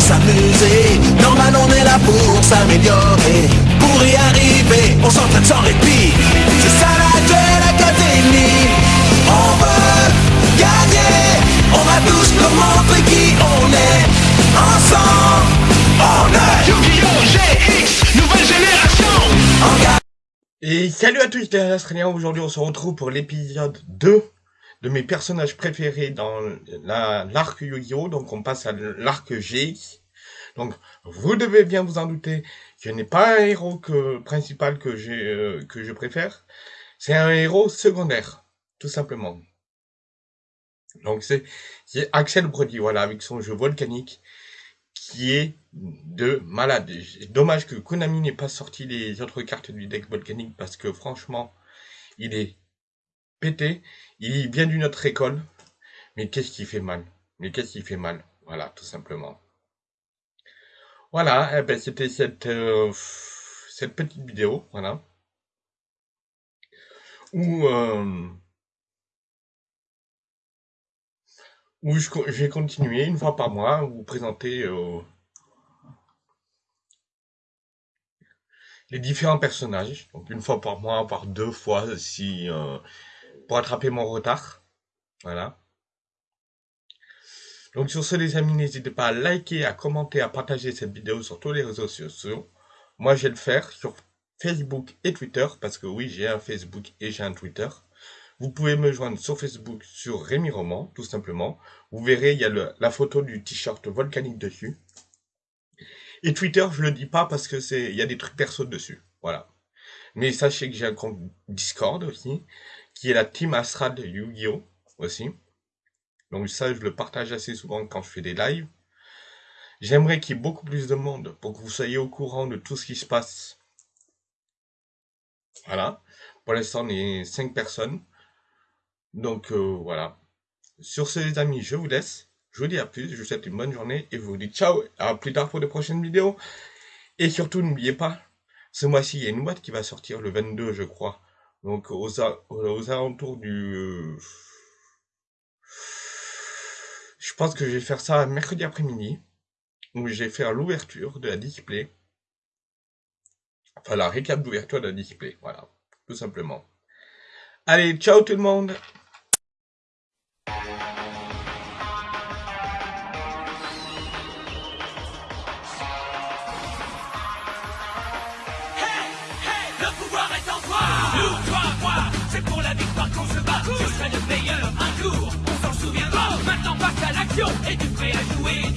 s'amuser. Normal on est là pour s'améliorer. Pour y arriver, on s'entraîne sans répit. C'est ça la duel académie On veut gagner. On va tous nous montrer qui on est. Ensemble, on est. Yu-Gi-Oh! GX, nouvelle génération. Et salut à tous, c'est Astrénien, aujourd'hui on se retrouve pour l'épisode 2 de mes personnages préférés dans la- l'arc Yu-Gi-Oh! Donc, on passe à l'arc GX. Donc, vous devez bien vous en douter, je n'ai pas un héros que, principal que euh, que je préfère. C'est un héros secondaire, tout simplement. Donc, c'est Axel Brody, voilà, avec son jeu volcanique, qui est de malade. Dommage que Konami n'ait pas sorti les autres cartes du deck volcanique parce que franchement, il est pété. Il vient d'une autre école. Mais qu'est-ce qui fait mal? Mais qu'est-ce qui fait mal? Voilà, tout simplement. Voilà, eh ben, c'était cette, euh, petite vidéo, voilà. Où, euh, je, vais continuer une fois par mois vous présenter euh, les différents personnages. Donc une fois par mois, par deux fois si pour attraper mon retard. Voilà. Donc sur ce les amis, n'hésitez pas à liker, à commenter, à partager cette vidéo sur tous les réseaux sociaux. Moi je vais le faire sur Facebook et Twitter parce que oui j'ai un Facebook et j'ai un Twitter. Vous pouvez me joindre sur Facebook sur Rémi Roman, tout simplement. Vous verrez, il y a la photo du t-shirt volcanique dessus. Et Twitter, je le dis pas parce que c'est, il y a des trucs perso dessus. Voilà. Mais sachez que j'ai un compte Discord aussi, qui est la Team Astral de Yu-Gi-Oh! aussi. Donc ça, je le partage assez souvent quand je fais des lives. J'aimerais qu'il y ait beaucoup plus de monde pour que vous soyez au courant de tout ce qui se passe. Voilà. Pour l'instant, on est 5 personnes. Donc euh, voilà. Sur ce les amis, je vous laisse. Je vous dis à plus, je vous souhaite une bonne journée et je vous dis ciao, à plus tard pour de prochaines vidéos. Et surtout, n'oubliez pas, ce mois-ci, il y a une boîte qui va sortir le 22, je crois. Donc aux, alentours du... euh, Je pense que je vais faire ça mercredi après-midi, où je vais faire l'ouverture de la display. Enfin, la récap d'ouverture de la display, voilà, tout simplement. Allez, ciao tout le monde à l'action, es-tu prêt à jouer des